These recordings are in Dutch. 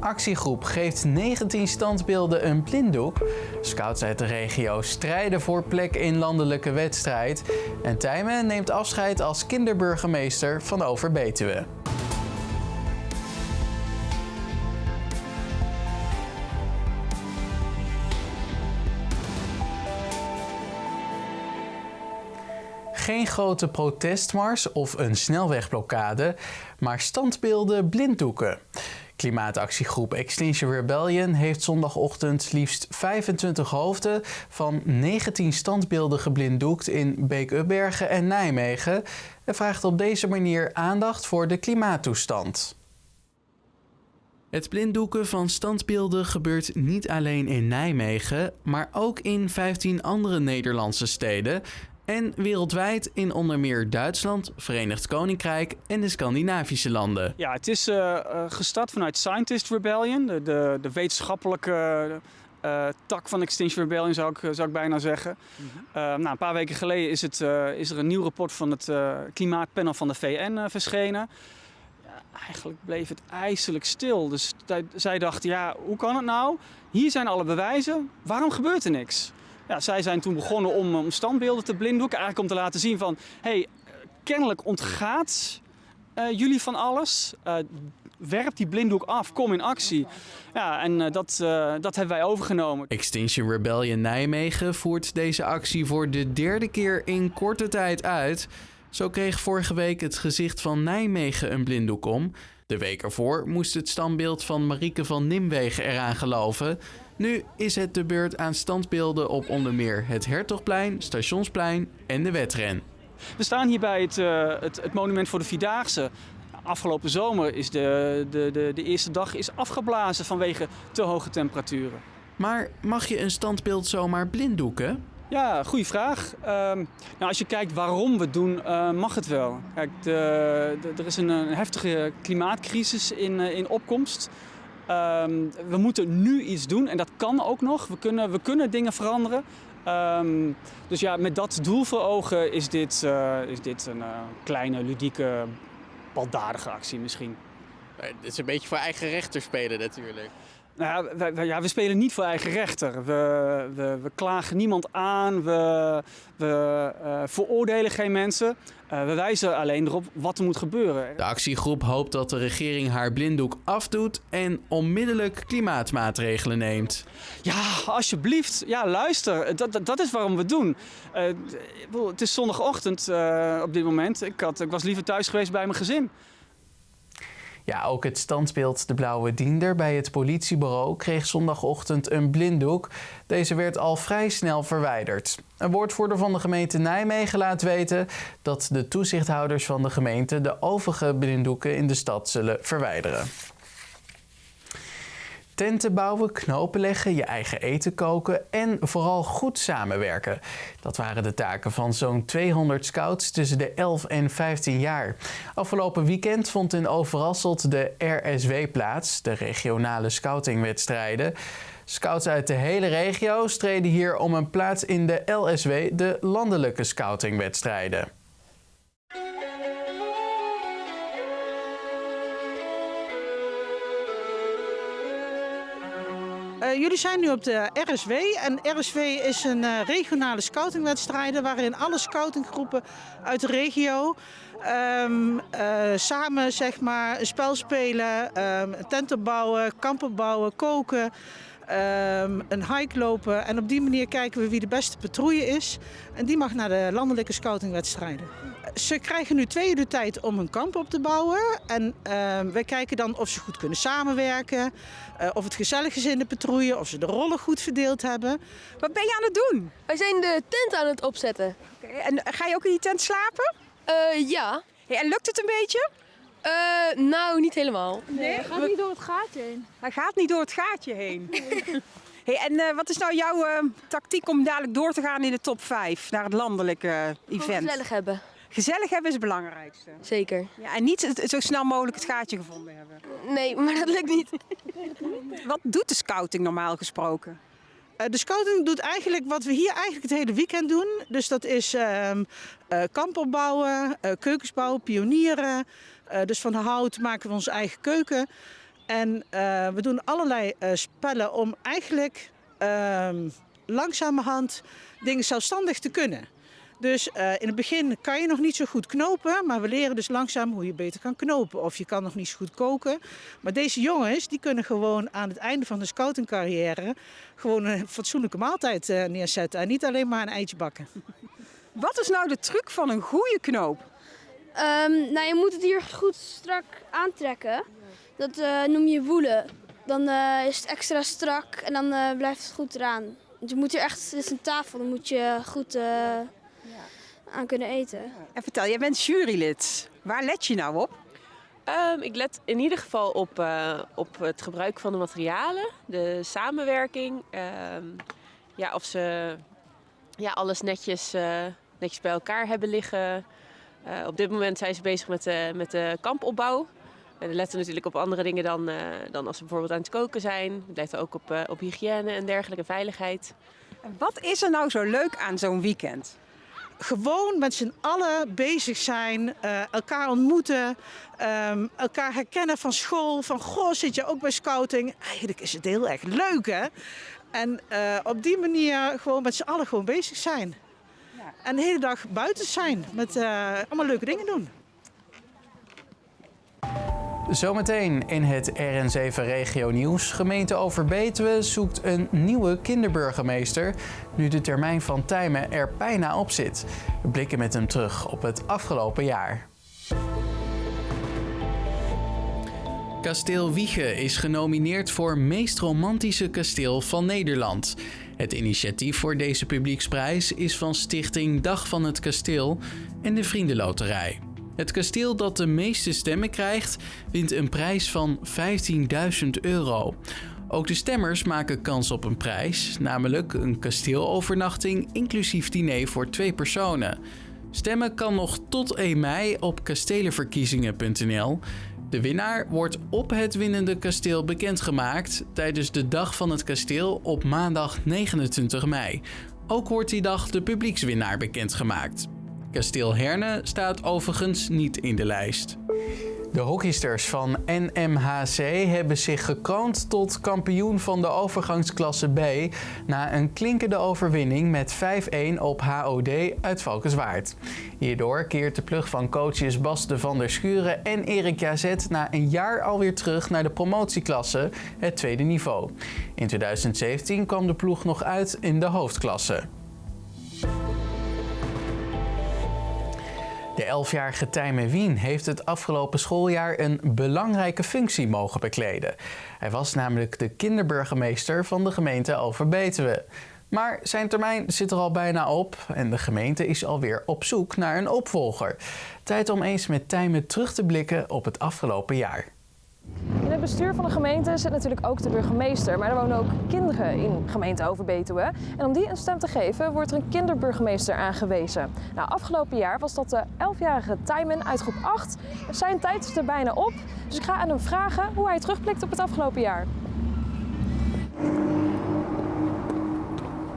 Actiegroep geeft 19 standbeelden een blinddoek. Scouts uit de regio strijden voor plek in landelijke wedstrijd. En Tijmen neemt afscheid als kinderburgemeester van Overbetuwe. Geen grote protestmars of een snelwegblokkade, maar standbeelden blinddoeken. Klimaatactiegroep Extinction Rebellion heeft zondagochtend liefst 25 hoofden van 19 standbeelden geblinddoekt in Beek-Ubbergen en Nijmegen en vraagt op deze manier aandacht voor de klimaattoestand. Het blinddoeken van standbeelden gebeurt niet alleen in Nijmegen, maar ook in 15 andere Nederlandse steden en wereldwijd in onder meer Duitsland, Verenigd Koninkrijk en de Scandinavische landen. Ja, het is uh, gestart vanuit Scientist Rebellion, de, de, de wetenschappelijke uh, tak van Extinction Rebellion zou ik, zou ik bijna zeggen. Mm -hmm. nou, een paar weken geleden is, het, is er een nieuw rapport van het klimaatpanel van de VN verschenen. Ja, eigenlijk bleef het ijselijk stil. Dus zij dachten, ja, hoe kan het nou? Hier zijn alle bewijzen, waarom gebeurt er niks? Ja, zij zijn toen begonnen om, standbeelden te blinddoeken. Eigenlijk om te laten zien van, hey, kennelijk ontgaat uh, jullie van alles. Uh, werp die blinddoek af, kom in actie. Ja, en uh, dat, dat hebben wij overgenomen. Extinction Rebellion Nijmegen voert deze actie voor de derde keer in korte tijd uit. Zo kreeg vorige week het gezicht van Nijmegen een blinddoek om. De week ervoor moest het standbeeld van Marieke van Nimwegen eraan geloven. Nu is het de beurt aan standbeelden op onder meer het Hertogplein, Stationsplein en de Wetren. We staan hier bij het, uh, het, het monument voor de Vierdaagse. Afgelopen zomer is de, de, de, de eerste dag is afgeblazen vanwege te hoge temperaturen. Maar mag je een standbeeld zomaar blinddoeken? Ja, goede vraag. Uh, nou, als je kijkt waarom we het doen, uh, mag het wel. Kijk, de, de, er is een, een, heftige klimaatcrisis in, uh, in opkomst. Um, we moeten nu iets doen en dat kan ook nog. We kunnen, we kunnen dingen veranderen. Um, dus ja, met dat doel voor ogen is dit, uh, is dit een kleine, ludieke, baldadige actie misschien. Het is een beetje voor eigen rechter spelen natuurlijk. Nou ja, we, ja, we spelen niet voor eigen rechter. We, we, we klagen niemand aan, we, we uh, veroordelen geen mensen. Uh, we wijzen alleen erop wat er moet gebeuren. De actiegroep hoopt dat de regering haar blinddoek afdoet en onmiddellijk klimaatmaatregelen neemt. Ja, alsjeblieft. Ja, luister. Dat, dat, dat is waarom we het doen. Uh, het is zondagochtend op dit moment. Ik, had, ik was liever thuis geweest bij mijn gezin. Ja, ook het standbeeld De Blauwe Diender bij het politiebureau kreeg zondagochtend een blinddoek. Deze werd al vrij snel verwijderd. Een woordvoerder van de gemeente Nijmegen laat weten dat de toezichthouders van de gemeente de overige blinddoeken in de stad zullen verwijderen. Tenten bouwen, knopen leggen, je eigen eten koken en vooral goed samenwerken. Dat waren de taken van zo'n 200 scouts tussen de 11 en 15 jaar. Afgelopen weekend vond in Overasselt de RSW plaats, de regionale scoutingwedstrijden. Scouts uit de hele regio streden hier om een plaats in de LSW, de landelijke scoutingwedstrijden. Uh, jullie zijn nu op de RSW en RSW is een uh, regionale scoutingwedstrijd waarin alle scoutinggroepen uit de regio um, uh, samen zeg maar, een spel spelen, um, tenten bouwen, kampen bouwen, koken. Um, een hike lopen en op die manier kijken we wie de beste patrouille is. En die mag naar de landelijke scoutingwedstrijden. Ze krijgen nu twee uur de tijd om een kamp op te bouwen. En uh, wij kijken dan of ze goed kunnen samenwerken. Uh, of het gezellig is in de patrouille. Of ze de rollen goed verdeeld hebben. Wat ben je aan het doen? Wij zijn de tent aan het opzetten. Okay, en ga je ook in die tent slapen? Uh, ja. Hey, en lukt het een beetje? Uh, nou, niet helemaal. Nee, hij gaat niet door het gaatje heen. Hij gaat niet door het gaatje heen. hey, en uh, wat is nou jouw uh, tactiek om dadelijk door te gaan in de top 5 naar het landelijke event? Gewoon gezellig hebben. Gezellig hebben is het belangrijkste. Zeker. Ja, en niet het, zo snel mogelijk het gaatje gevonden hebben. Nee, maar dat lukt niet. wat doet de scouting normaal gesproken? De scouting doet eigenlijk wat we hier eigenlijk het hele weekend doen. Dus dat is uh, uh, kampen bouwen, uh, keukens bouwen, pionieren. dus van hout maken we onze eigen keuken. En eh, we doen allerlei eh, spellen om eigenlijk ehm, langzamerhand dingen zelfstandig te kunnen. Dus eh, in het begin kan je nog niet zo goed knopen, maar we leren dus langzaam hoe je beter kan knopen. Of je kan nog niet zo goed koken. Maar deze jongens die kunnen gewoon aan het einde van de scoutingcarrière gewoon een fatsoenlijke maaltijd eh, neerzetten. En niet alleen maar een eitje bakken. Wat is nou de truc van een goede knoop? Ehm, nou, je moet het hier goed strak aantrekken. Dat eh, noem je woelen. Dan eh, is het extra strak en dan eh, blijft het goed eraan. Want je moet hier echt, dit is een tafel, dan moet je goed eh, aan kunnen eten. En vertel, jij bent jurylid. Waar let je nou op? Ehm, ik let in ieder geval op, eh, op het gebruik van de materialen, de samenwerking. ehm, ja, of ze ja, alles netjes, eh, netjes bij elkaar hebben liggen. Eh, op dit moment zijn ze bezig met de, met de kampopbouw. En we letten natuurlijk op andere dingen dan, eh, dan als ze bijvoorbeeld aan het koken zijn. We letten ook op, eh, op hygiëne en dergelijke veiligheid. En wat is er nou zo leuk aan zo'n weekend? Gewoon met z'n allen bezig zijn, eh, elkaar ontmoeten, ehm, elkaar herkennen van school. Van goh, zit je ook bij scouting? Eigenlijk is het heel erg leuk hè. En eh, op die manier gewoon met z'n allen gewoon bezig zijn. En de hele dag buiten zijn met eh, allemaal leuke dingen doen. Zometeen in het RN7 Regio Nieuws. Gemeente Overbetuwe zoekt een nieuwe kinderburgemeester. Nu de termijn van Tijmen er bijna op zit. We blikken met hem terug op het afgelopen jaar. Kasteel Wiege is genomineerd voor meest romantische kasteel van Nederland. Het initiatief voor deze publieksprijs is van stichting Dag van het Kasteel en de Vriendenloterij. Het kasteel dat de meeste stemmen krijgt, wint een prijs van 15.000 euro. Ook de stemmers maken kans op een prijs, namelijk een kasteelovernachting inclusief diner voor twee personen. Stemmen kan nog tot 1 mei op kastelenverkiezingen.nl. De winnaar wordt op het winnende kasteel bekendgemaakt tijdens de Dag van het Kasteel op maandag 29 mei. Ook wordt die dag de publiekswinnaar bekendgemaakt. Kasteel Herne staat overigens niet in de lijst. De hockeysters van NMHC hebben zich gekroond tot kampioen van de overgangsklasse B na een klinkende overwinning met 5-1 op HOD uit Valkenswaard. Hierdoor keert de plug van coaches Bas de van der Schuren en Erik Jazet na een jaar alweer terug naar de promotieklasse, het tweede niveau. In 2017 kwam de ploeg nog uit in de hoofdklasse. De 11-jarige Tijmen Wien heeft het afgelopen schooljaar een belangrijke functie mogen bekleden. Hij was namelijk de kinderburgemeester van de gemeente Overbetuwe. Maar zijn termijn zit er al bijna op en de gemeente is alweer op zoek naar een opvolger. Tijd om eens met Tijmen terug te blikken op het afgelopen jaar. Bestuur van de gemeente zit natuurlijk ook de burgemeester, maar er wonen ook kinderen in gemeente Overbetuwe. En om die een stem te geven, wordt er een kinderburgemeester aangewezen. Nou, afgelopen jaar was dat de 11-jarige Tijmen uit groep 8. Zijn tijd is er bijna op, dus ik ga aan hem vragen hoe hij terugblikt op het afgelopen jaar.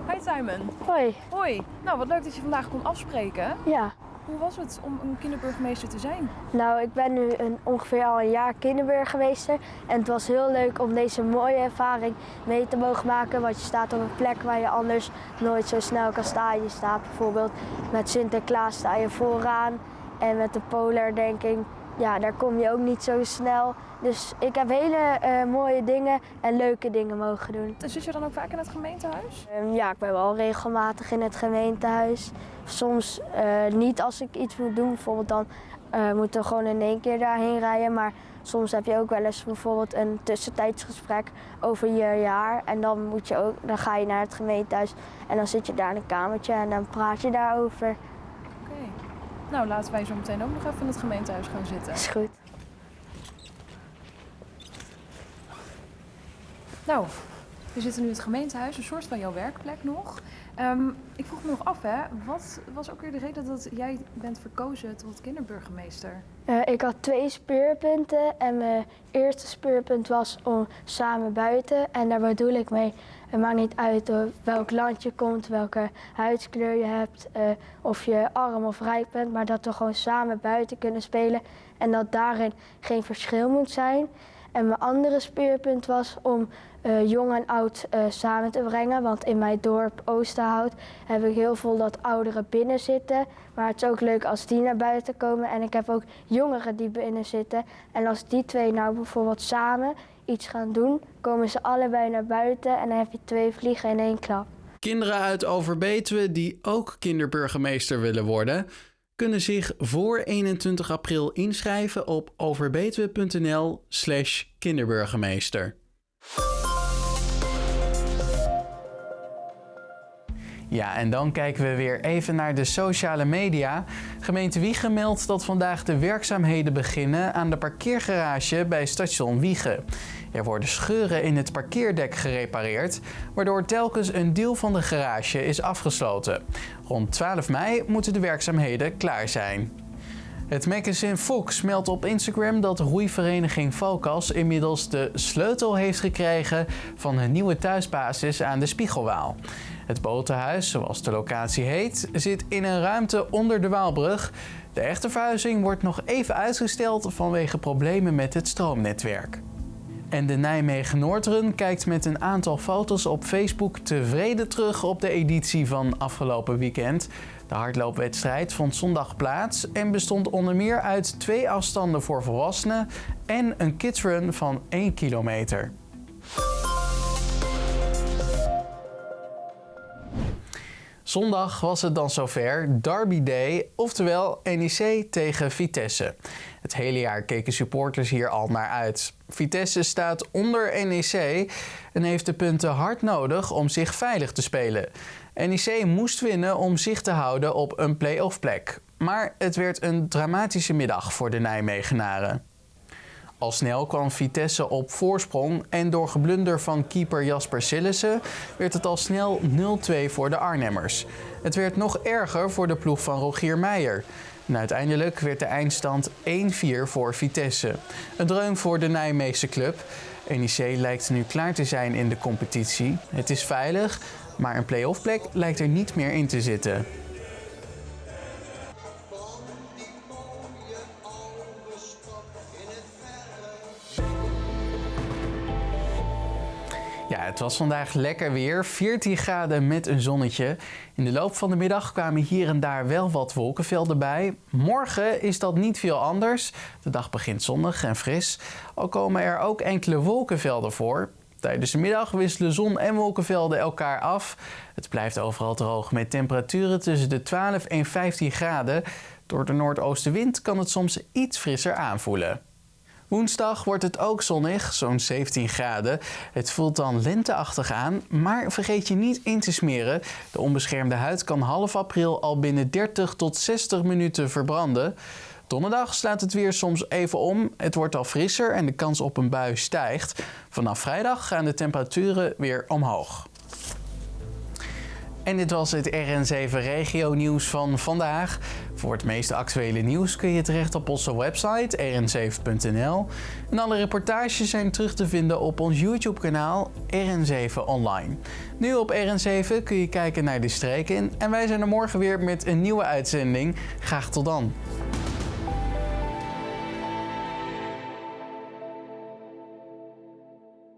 Hi Tijmen. Hoi. Hoi. Nou, wat leuk dat je vandaag kon afspreken. Ja. Hoe was het om een kinderburgemeester te zijn? Nou, ik ben nu een, ongeveer al een jaar kinderburgemeester. En het was heel leuk om deze mooie ervaring mee te mogen maken. Want je staat op een plek waar je anders nooit zo snel kan staan. Je staat bijvoorbeeld met Sinterklaas sta je vooraan. En met de polardenking, ja, daar kom je ook niet zo snel. Dus ik heb hele eh, mooie dingen en leuke dingen mogen doen. En zit je dan ook vaak in het gemeentehuis? Ehm, ja, ik ben wel regelmatig in het gemeentehuis. Soms eh, niet als ik iets moet doen. Bijvoorbeeld dan eh, moeten we gewoon in één keer daarheen rijden. Maar soms heb je ook wel eens bijvoorbeeld een tussentijdsgesprek over je jaar. En dan, moet je ook, dan ga je naar het gemeentehuis en dan zit je daar in een kamertje en dan praat je daarover. Nou, laten wij zo meteen ook nog even in het gemeentehuis gaan zitten. is goed. Nou, we zitten nu in het gemeentehuis, een soort van jouw werkplek nog. Ehm, ik vroeg me nog af, hè, wat was ook weer de reden dat jij bent verkozen tot kinderburgemeester? Eh, ik had twee speurpunten en mijn eerste speurpunt was om samen buiten. En daar bedoel ik mee, het maakt niet uit welk land je komt, welke huidskleur je hebt, eh, of je arm of rijk bent, maar dat we gewoon samen buiten kunnen spelen en dat daarin geen verschil moet zijn. En mijn andere speerpunt was om eh, jong en oud eh, samen te brengen. Want in mijn dorp Oosterhout heb ik heel veel dat ouderen binnen zitten. Maar het is ook leuk als die naar buiten komen. En ik heb ook jongeren die binnen zitten. En als die twee nou bijvoorbeeld samen iets gaan doen, komen ze allebei naar buiten. En dan heb je twee vliegen in één klap. Kinderen uit Overbetuwe die ook kinderburgemeester willen worden, kunnen zich voor 21 april inschrijven op overbetuwe.nl/slash kinderburgemeester. Ja, en dan kijken we weer even naar de sociale media. Gemeente Wiegen meldt dat vandaag de werkzaamheden beginnen aan de parkeergarage bij station Wiegen. Er worden scheuren in het parkeerdek gerepareerd, waardoor telkens een deel van de garage is afgesloten. Rond 12 mei moeten de werkzaamheden klaar zijn. Het magazine Fox meldt op Instagram dat roeivereniging Focus inmiddels de sleutel heeft gekregen van een nieuwe thuisbasis aan de Spiegelwaal. Het botenhuis, zoals de locatie heet, zit in een ruimte onder de Waalbrug. De echte verhuizing wordt nog even uitgesteld vanwege problemen met het stroomnetwerk. En de Nijmegen Noordrun kijkt met een aantal foto's op Facebook tevreden terug op de editie van afgelopen weekend. De hardloopwedstrijd vond zondag plaats en bestond onder meer uit twee afstanden voor volwassenen en een kidsrun van 1 kilometer. Zondag was het dan zover, Derby Day, oftewel NEC tegen Vitesse. Het hele jaar keken supporters hier al naar uit. Vitesse staat onder NEC en heeft de punten hard nodig om zich veilig te spelen. NEC moest winnen om zich te houden op een play-off plek. Maar het werd een dramatische middag voor de Nijmegenaren. Al snel kwam Vitesse op voorsprong en door geblunder van keeper Jasper Sillissen werd het al snel 0-2 voor de Arnhemmers. Het werd nog erger voor de ploeg van Rogier Meijer. En uiteindelijk werd de eindstand 1-4 voor Vitesse. Een dreun voor de Nijmeegse club. NEC lijkt nu klaar te zijn in de competitie. Het is veilig, maar een play-off plek lijkt er niet meer in te zitten. Ja, het was vandaag lekker weer. 14 graden met een zonnetje. In de loop van de middag kwamen hier en daar wel wat wolkenvelden bij. Morgen is dat niet veel anders. De dag begint zonnig en fris. Al komen er ook enkele wolkenvelden voor. Tijdens de middag wisselen zon en wolkenvelden elkaar af. Het blijft overal droog met temperaturen tussen de 12 en 15 graden. Door de noordoostenwind kan het soms iets frisser aanvoelen. Woensdag wordt het ook zonnig, zo'n 17 graden. Het voelt dan lenteachtig aan, maar vergeet je niet in te smeren. De onbeschermde huid kan half april al binnen 30 tot 60 minuten verbranden. Donderdag slaat het weer soms even om. Het wordt al frisser en de kans op een bui stijgt. Vanaf vrijdag gaan de temperaturen weer omhoog. En dit was het RN7 Regio Nieuws van vandaag. Voor het meeste actuele nieuws kun je terecht op onze website rn7.nl. En alle reportages zijn terug te vinden op ons YouTube-kanaal RN7 Online. Nu op RN7 kun je kijken naar de streken en wij zijn er morgen weer met een nieuwe uitzending. Graag tot dan.